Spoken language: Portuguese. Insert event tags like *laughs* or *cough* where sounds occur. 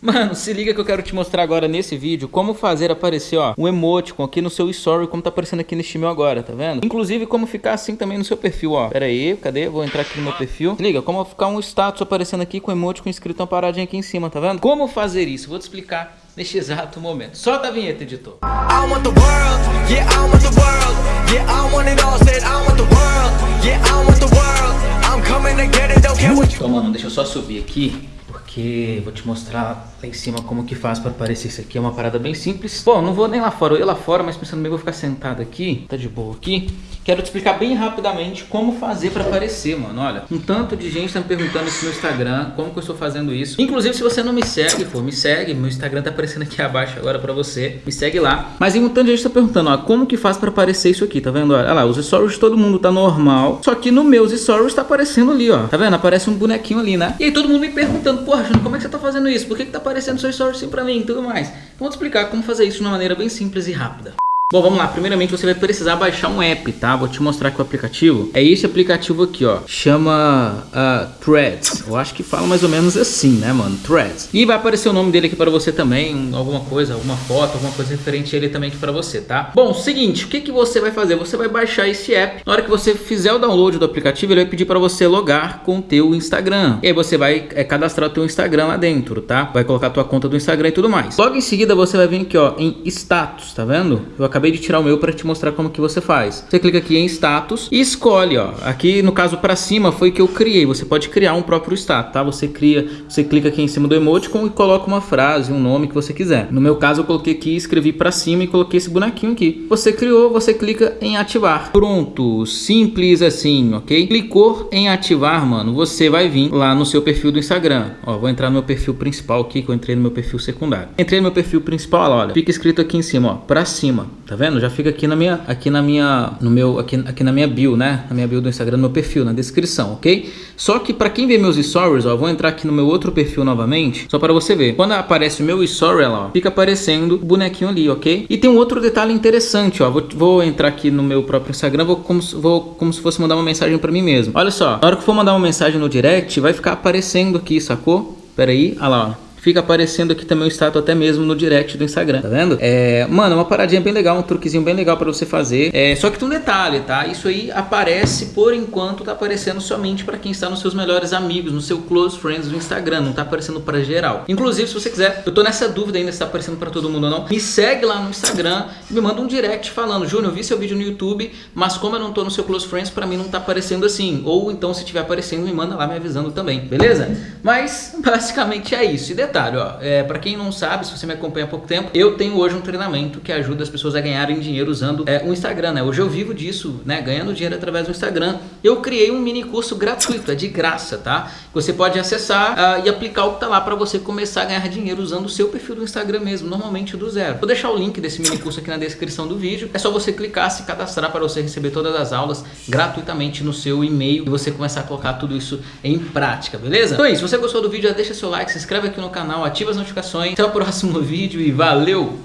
Mano, se liga que eu quero te mostrar agora nesse vídeo como fazer aparecer, ó, um emoticon aqui no seu story, como tá aparecendo aqui neste meu agora, tá vendo? Inclusive como ficar assim também no seu perfil, ó. Pera aí, cadê? Vou entrar aqui no meu perfil. Se liga, como ficar um status aparecendo aqui com emoticon escrito uma paradinha aqui em cima, tá vendo? Como fazer isso? Vou te explicar neste exato momento. Solta a vinheta, editor. I want the world, yeah, I want the world, yeah, I want it all, said I want the world, yeah, I want the world, I'm coming to get it, don't care what you... Então, mano, deixa eu só subir aqui porque vou te mostrar lá em cima como que faz para aparecer isso aqui. É uma parada bem simples. Bom, não vou nem lá fora, eu lá fora, mas pensando bem, vou ficar sentado aqui, tá de boa aqui. Quero te explicar bem rapidamente como fazer para aparecer, mano. Olha, um tanto de gente tá me perguntando isso no Instagram, como que eu estou fazendo isso. Inclusive, se você não me segue, pô, me segue. Meu Instagram tá aparecendo aqui abaixo agora para você. Me segue lá. Mas um tanto de gente tá perguntando, ó, como que faz para aparecer isso aqui, tá vendo? Olha lá, os stories de todo mundo tá normal, só que no meus stories tá aparecendo ali, ó. Tá vendo? Aparece um bonequinho ali, né? E aí todo mundo me perguntando, porra, Júnior, como é que você tá fazendo isso? Por que que tá aparecendo seu story assim pra mim e tudo mais? Então, vou te explicar como fazer isso de uma maneira bem simples e rápida. Bom, vamos lá. Primeiramente, você vai precisar baixar um app, tá? Vou te mostrar aqui o aplicativo. É esse aplicativo aqui, ó. Chama uh, Threads. Eu acho que fala mais ou menos assim, né, mano? Threads. E vai aparecer o nome dele aqui para você também. Alguma coisa, alguma foto, alguma coisa referente a ele também aqui para você, tá? Bom, seguinte. O que, que você vai fazer? Você vai baixar esse app. Na hora que você fizer o download do aplicativo, ele vai pedir para você logar com o teu Instagram. E aí você vai é, cadastrar o teu Instagram lá dentro, tá? Vai colocar a tua conta do Instagram e tudo mais. Logo em seguida, você vai vir aqui, ó, em status, tá vendo? Eu acabei acabei de tirar o meu para te mostrar como que você faz. Você clica aqui em status e escolhe, ó. Aqui no caso para cima foi que eu criei. Você pode criar um próprio status, tá? Você cria, você clica aqui em cima do emoticon e coloca uma frase, um nome que você quiser. No meu caso eu coloquei aqui, escrevi para cima e coloquei esse bonequinho aqui. Você criou, você clica em ativar. Pronto, simples assim, ok? Clicou em ativar, mano, você vai vir lá no seu perfil do Instagram. Ó, vou entrar no meu perfil principal aqui, que eu entrei no meu perfil secundário. Entrei no meu perfil principal, olha, fica escrito aqui em cima, ó, para cima, tá vendo? Já fica aqui na minha, aqui na minha, no meu, aqui, aqui na minha bio, né? Na minha bio do Instagram, no meu perfil, na descrição, ok? Só que para quem vê meus stories, ó, vou entrar aqui no meu outro perfil novamente, só para você ver. Quando aparece o meu story, ó, fica aparecendo o bonequinho ali, ok? E tem um outro detalhe interessante, ó, vou, vou entrar aqui no meu próprio Instagram, vou como, vou como se fosse mandar uma mensagem para mim mesmo. Olha só, na hora que for mandar uma mensagem no direct, vai ficar aparecendo aqui, sacou? Pera aí, olha lá, ó fica aparecendo aqui também o status até mesmo no direct do Instagram, tá vendo? É, mano, uma paradinha bem legal, um truquezinho bem legal para você fazer. É, só que tem um detalhe, tá? Isso aí aparece por enquanto, tá aparecendo somente para quem está nos seus melhores amigos, no seu close friends do Instagram, não tá aparecendo para geral. Inclusive, se você quiser, eu tô nessa dúvida ainda se tá aparecendo para todo mundo ou não, me segue lá no Instagram, me manda um direct falando, Júnior, eu vi seu vídeo no YouTube, mas como eu não tô no seu close friends, para mim não tá aparecendo assim. Ou então, se tiver aparecendo, me manda lá me avisando também, beleza? Mas, basicamente é isso. E detalhe, ó, é, para quem não sabe, se você me acompanha há pouco tempo, eu tenho hoje um treinamento que ajuda as pessoas a ganharem dinheiro usando é, o Instagram, né? Hoje eu vivo disso, né? Ganhando dinheiro através do Instagram. Eu criei um mini curso gratuito, é de graça, tá? Você pode acessar uh, e aplicar o que tá lá para você começar a ganhar dinheiro usando o seu perfil do Instagram mesmo, normalmente do zero. Vou deixar o link desse mini curso aqui na descrição do vídeo. É só você clicar, se cadastrar para você receber todas as aulas gratuitamente no seu e-mail e você começar a colocar tudo isso em prática, beleza? Então é isso, se você gostou do vídeo, já deixa seu like, se inscreve aqui no canal, ativa ativa as notificações. Até o próximo *laughs* vídeo e valeu!